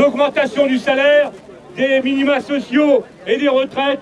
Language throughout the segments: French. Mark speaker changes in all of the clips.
Speaker 1: l'augmentation du salaire, des minima sociaux et des retraites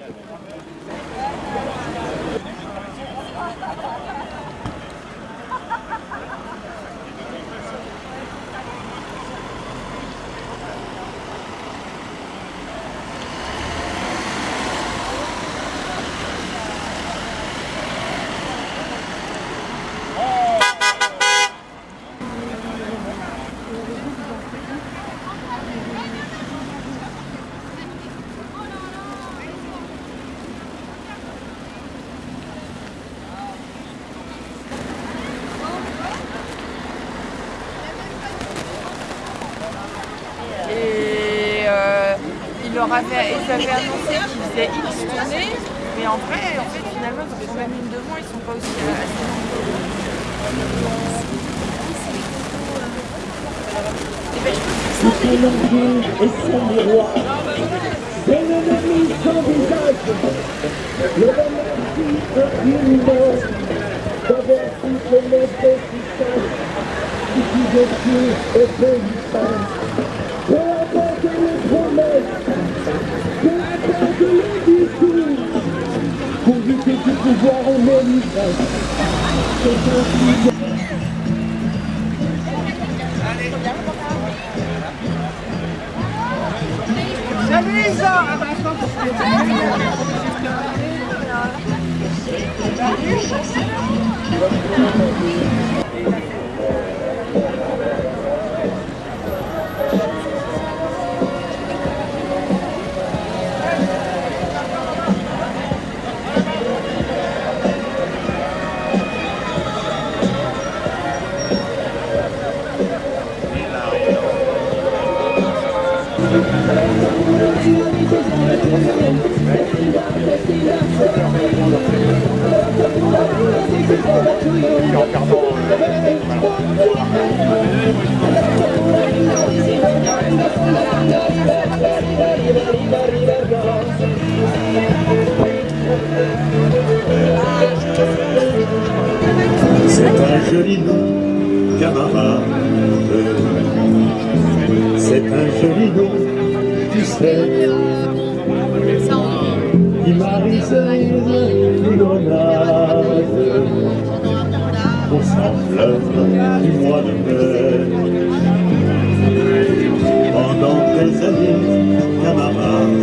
Speaker 2: leur avait, ils avaient annoncé qu'ils faisaient X tournées, mais en vrai, en fait, finalement, ils sont même une de moins, ils sont pas aussi euh, assez nombreux.
Speaker 3: C'était l'orgueil et son miroir. C'est l'ennemi sans visage. Le une mort. D'avoir toutes les puissances. Qui qui dessus et on mérite. C'est
Speaker 4: C'est un joli nom, camarade. C'est un joli nom, tu sais. Qui m'a réservé une grenade au sembleur du mois de mai. Pendant des années, camarade,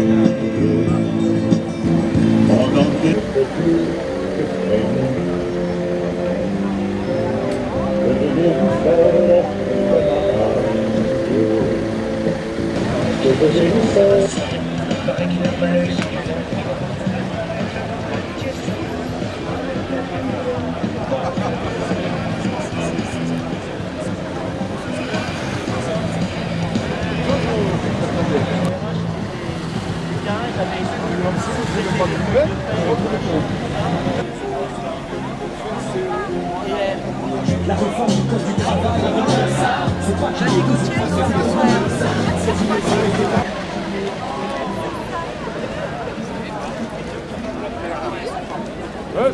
Speaker 4: La réforme
Speaker 5: du code du travail. Euh,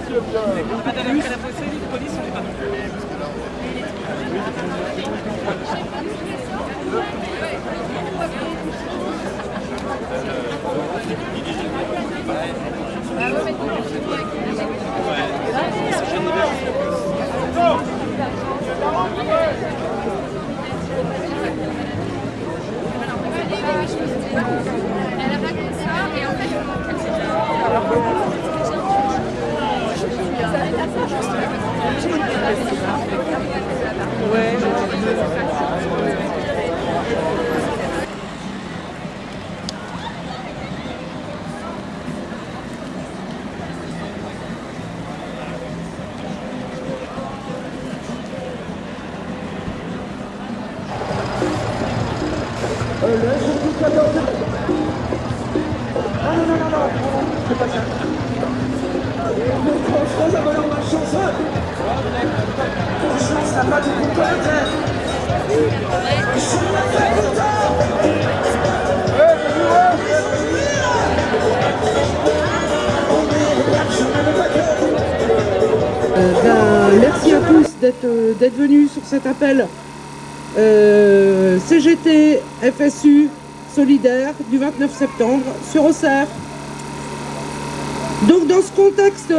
Speaker 5: d'être euh, d'être venus sur cet appel euh, CGT, FSU solidaire du 29 septembre se resserre. Donc dans ce contexte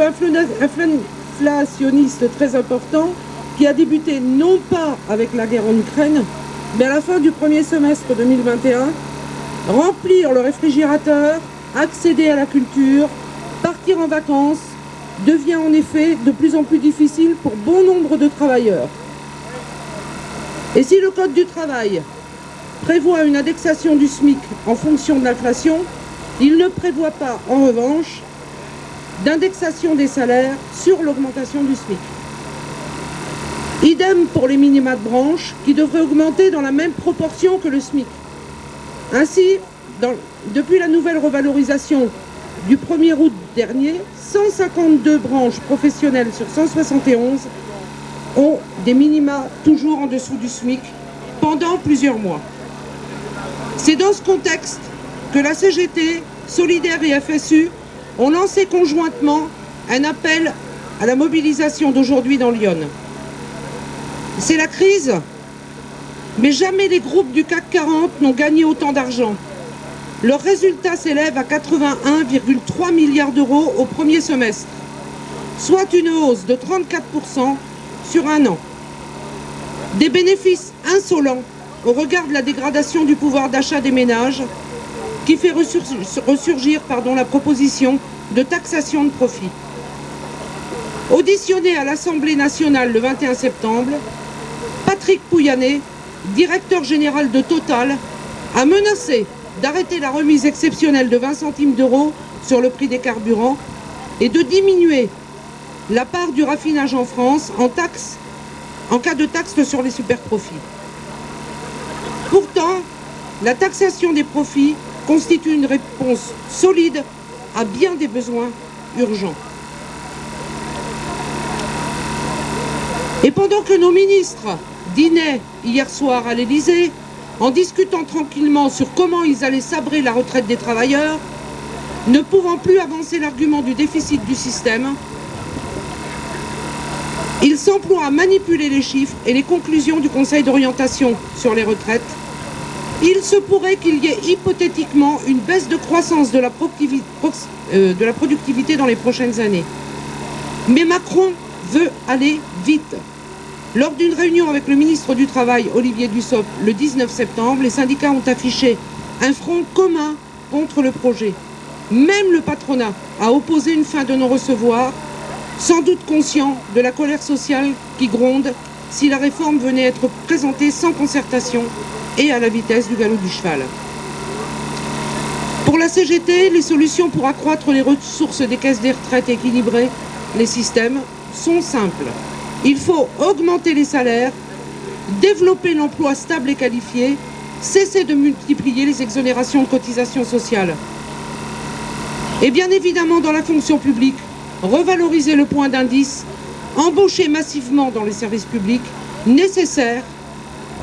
Speaker 5: inflationniste très important, qui a débuté non pas avec la guerre en Ukraine, mais à la fin du premier semestre 2021, remplir le réfrigérateur, accéder à la culture, partir en vacances, devient en effet de plus en plus difficile pour bon nombre de travailleurs. Et si le Code du travail prévoit une indexation du SMIC en fonction de l'inflation, il ne prévoit pas, en revanche, d'indexation des salaires sur l'augmentation du SMIC. Idem pour les minima de branche, qui devraient augmenter dans la même proportion que le SMIC. Ainsi, depuis la nouvelle revalorisation du 1er août dernier, 152 branches professionnelles sur 171 ont des minima toujours en dessous du SMIC pendant plusieurs mois. C'est dans ce contexte que la CGT, Solidaire et FSU ont lancé conjointement un appel à la mobilisation d'aujourd'hui dans Lyon. C'est la crise, mais jamais les groupes du CAC 40 n'ont gagné autant d'argent. Leur résultat s'élève à 81,3 milliards d'euros au premier semestre, soit une hausse de 34% sur un an. Des bénéfices insolents au regard de la dégradation du pouvoir d'achat des ménages qui fait ressurgir la proposition de taxation de profit. Auditionné à l'Assemblée nationale le 21 septembre, Patrick Pouyanné, directeur général de Total, a menacé d'arrêter la remise exceptionnelle de 20 centimes d'euros sur le prix des carburants et de diminuer la part du raffinage en France en, taxe, en cas de taxe sur les superprofits. Pourtant, la taxation des profits constitue une réponse solide à bien des besoins urgents. Et pendant que nos ministres dînaient hier soir à l'Élysée, en discutant tranquillement sur comment ils allaient sabrer la retraite des travailleurs, ne pouvant plus avancer l'argument du déficit du système, ils s'emploient à manipuler les chiffres et les conclusions du Conseil d'orientation sur les retraites. Il se pourrait qu'il y ait hypothétiquement une baisse de croissance de la, euh, productivité dans les prochaines années. Mais Macron veut aller vite. Lors d'une réunion avec le ministre du Travail, Olivier Dussopt, le 19 septembre, les syndicats ont affiché un front commun contre le projet. Même le patronat a opposé une fin de non-recevoir, sans doute conscient de la colère sociale qui gronde si la réforme venait être présentée sans concertation et à la vitesse du galop du cheval. Pour la CGT, les solutions pour accroître les ressources des caisses des retraites et équilibrer les systèmes sont simples. Il faut augmenter les salaires, développer l'emploi stable et qualifié, cesser de multiplier les exonérations de cotisations sociales. Et bien évidemment, dans la fonction publique, revaloriser le point d'indice, embaucher massivement dans les services publics, nécessaires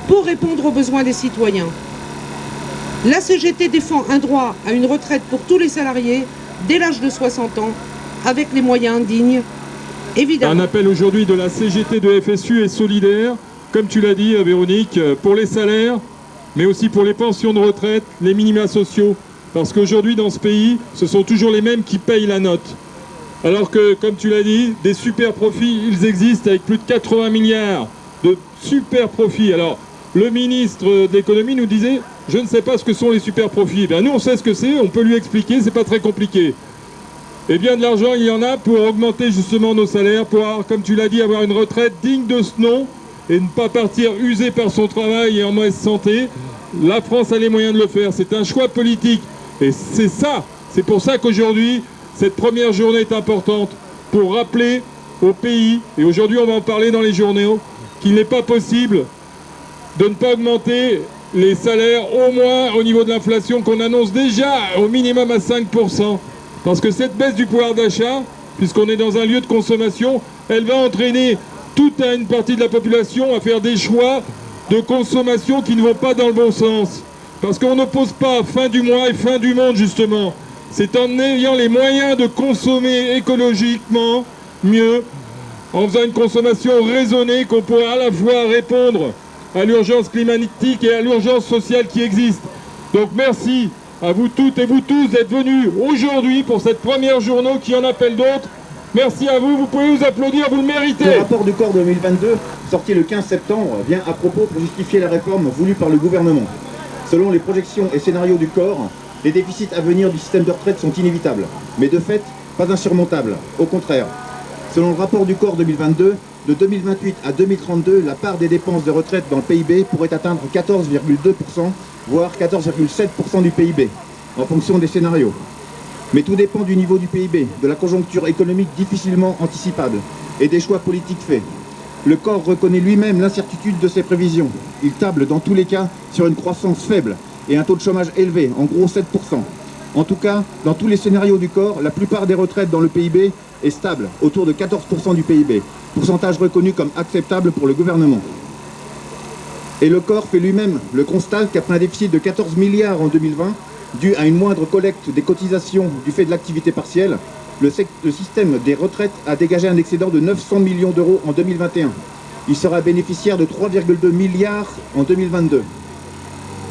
Speaker 5: pour répondre aux besoins des citoyens. La CGT défend un droit à une retraite pour tous les salariés dès l'âge de 60 ans, avec les moyens dignes
Speaker 6: un appel aujourd'hui de la CGT de FSU est solidaire, comme tu l'as dit Véronique, pour les salaires, mais aussi pour les pensions de retraite, les minima sociaux. Parce qu'aujourd'hui dans ce pays, ce sont toujours les mêmes qui payent la note. Alors que, comme tu l'as dit, des super profits, ils existent avec plus de 80 milliards de super profits. Alors, le ministre de l'économie nous disait, je ne sais pas ce que sont les super profits. Ben, nous, on sait ce que c'est, on peut lui expliquer, c'est pas très compliqué. Eh bien, de l'argent, il y en a pour augmenter justement nos salaires, pour, comme tu l'as dit, avoir une retraite digne de ce nom et ne pas partir usé par son travail et en mauvaise santé. La France a les moyens de le faire. C'est un choix politique. Et c'est ça, c'est pour ça qu'aujourd'hui, cette première journée est importante pour rappeler au pays, et aujourd'hui on va en parler dans les journaux, qu'il n'est pas possible de ne pas augmenter les salaires au moins au niveau de l'inflation qu'on annonce déjà au minimum à 5%. Parce que cette baisse du pouvoir d'achat, puisqu'on est dans un lieu de consommation, elle va entraîner toute une partie de la population à faire des choix de consommation qui ne vont pas dans le bon sens. Parce qu'on n'oppose pas fin du mois et fin du monde, justement. C'est en ayant les moyens de consommer écologiquement mieux, en faisant une consommation raisonnée, qu'on pourra à la fois répondre à l'urgence climatique et à l'urgence sociale qui existe. Donc merci à vous toutes et vous tous d'être venus aujourd'hui pour cette première journée qui en appelle d'autres. Merci à vous, vous pouvez vous applaudir, vous le méritez.
Speaker 7: Le rapport du corps 2022, sorti le 15 septembre, vient à propos pour justifier la réforme voulue par le gouvernement. Selon les projections et scénarios du corps, les déficits à venir du système de retraite sont inévitables, mais de fait, pas insurmontables. Au contraire, selon le rapport du corps 2022, de 2028 à 2032, la part des dépenses de retraite dans le PIB pourrait atteindre 14,2%, voire 14,7% du PIB, en fonction des scénarios. Mais tout dépend du niveau du PIB, de la conjoncture économique difficilement anticipable et des choix politiques faits. Le corps reconnaît lui-même l'incertitude de ses prévisions. Il table dans tous les cas sur une croissance faible et un taux de chômage élevé, en gros 7%. En tout cas, dans tous les scénarios du corps, la plupart des retraites dans le PIB est stable, autour de 14% du PIB, pourcentage reconnu comme acceptable pour le gouvernement. Et le corps fait lui-même le constat qu'après un déficit de 14 milliards en 2020, dû à une moindre collecte des cotisations du fait de l'activité partielle, le, système des retraites a dégagé un excédent de 900 millions d'euros en 2021. Il sera bénéficiaire de 3,2 milliards en 2022.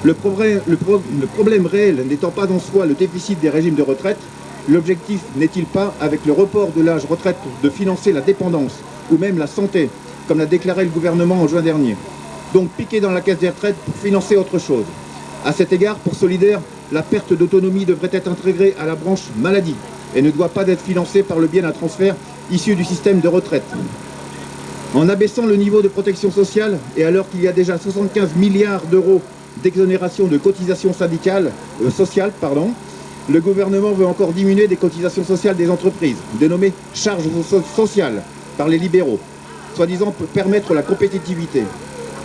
Speaker 7: Le problème, le, pro, le problème réel n'étant pas en soi le déficit des régimes de retraite, l'objectif n'est-il pas, avec le report de l'âge retraite, de financer la dépendance ou même la santé, comme l'a déclaré le gouvernement en juin dernier? Donc piquer dans la caisse des retraites pour financer autre chose. À cet égard, pour Solidaire, la perte d'autonomie devrait être intégrée à la branche maladie et ne doit pas être financée par le biais d'un transfert issu du système de retraite. En abaissant le niveau de protection sociale, et alors qu'il y a déjà 75 milliards d'euros d'exonération de cotisations syndicales, euh, sociales, le gouvernement veut encore diminuer des cotisations sociales des entreprises, dénommées charges sociales par les libéraux, soi-disant pour permettre la compétitivité.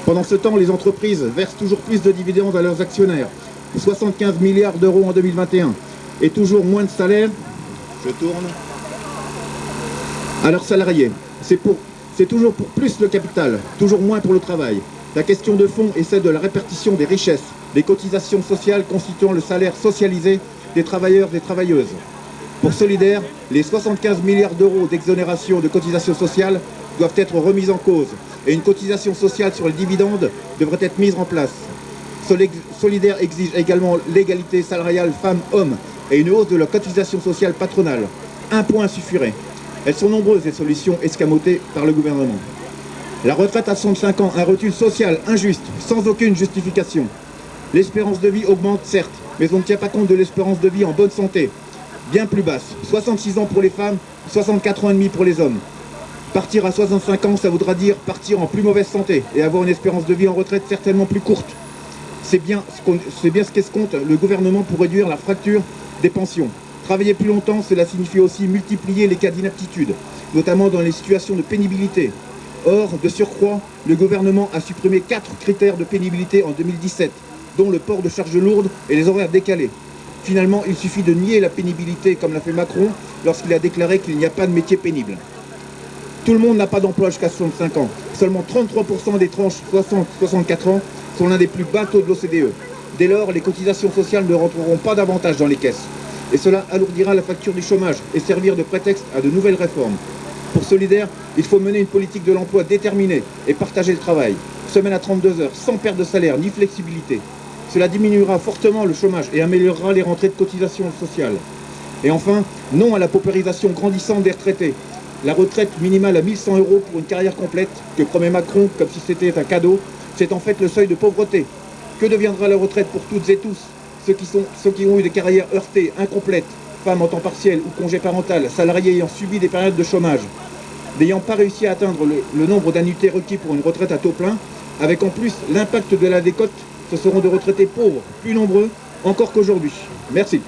Speaker 7: Pendant ce temps, les entreprises versent toujours plus de dividendes à leurs actionnaires, 75 milliards d'euros en 2021, et toujours moins de salaires, je tourne, à leurs salariés. C'est toujours pour plus le capital, toujours moins pour le travail. La question de fond est celle de la répartition des richesses, des cotisations sociales constituant le salaire socialisé des travailleurs et des travailleuses. Pour Solidaire, les 75 milliards d'euros d'exonération de cotisations sociales doivent être remis en cause et une cotisation sociale sur les dividendes devrait être mise en place. Solidaire exige également l'égalité salariale femmes-hommes et une hausse de la cotisation sociale patronale. Un point suffirait. Elles sont nombreuses les solutions escamotées par le gouvernement. La retraite à 65 ans, un recul social injuste, sans aucune justification. L'espérance de vie augmente certes, mais on ne tient pas compte de l'espérance de vie en bonne santé, bien plus basse. 66 ans pour les femmes, 64 ans et demi pour les hommes. Partir à 65 ans, ça voudra dire partir en plus mauvaise santé et avoir une espérance de vie en retraite certainement plus courte. C'est bien ce qu'escompte le gouvernement pour réduire la fracture des pensions. Travailler plus longtemps, cela signifie aussi multiplier les cas d'inaptitude, notamment dans les situations de pénibilité. Or, de surcroît, le gouvernement a supprimé quatre critères de pénibilité en 2017, dont le port de charges lourdes et les horaires décalés. Finalement, il suffit de nier la pénibilité, comme l'a fait Macron, lorsqu'il a déclaré qu'il n'y a pas de métier pénible. Tout le monde n'a pas d'emploi jusqu'à 65 ans. Seulement 33% des tranches 60-64 ans sont l'un des plus bas taux de l'OCDE. Dès lors, les cotisations sociales ne rentreront pas davantage dans les caisses. Et cela alourdira la facture du chômage et servir de prétexte à de nouvelles réformes. Pour Solidaire, il faut mener une politique de l'emploi déterminée et partager le travail. Semaine à 32 heures, sans perte de salaire ni flexibilité. Cela diminuera fortement le chômage et améliorera les rentrées de cotisations sociales. Et enfin, non à la paupérisation grandissante des retraités. La retraite minimale à 1100 euros pour une carrière complète, que promet Macron comme si c'était un cadeau, c'est en fait le seuil de pauvreté. Que deviendra la retraite pour toutes et tous ceux qui, ont eu des carrières heurtées, incomplètes, femmes en temps partiel ou congé parental, salariés ayant subi des périodes de chômage, n'ayant pas réussi à atteindre le, le nombre d'annuités requis pour une retraite à taux plein, avec en plus l'impact de la décote, ce seront des retraités pauvres, plus nombreux encore qu'aujourd'hui. Merci.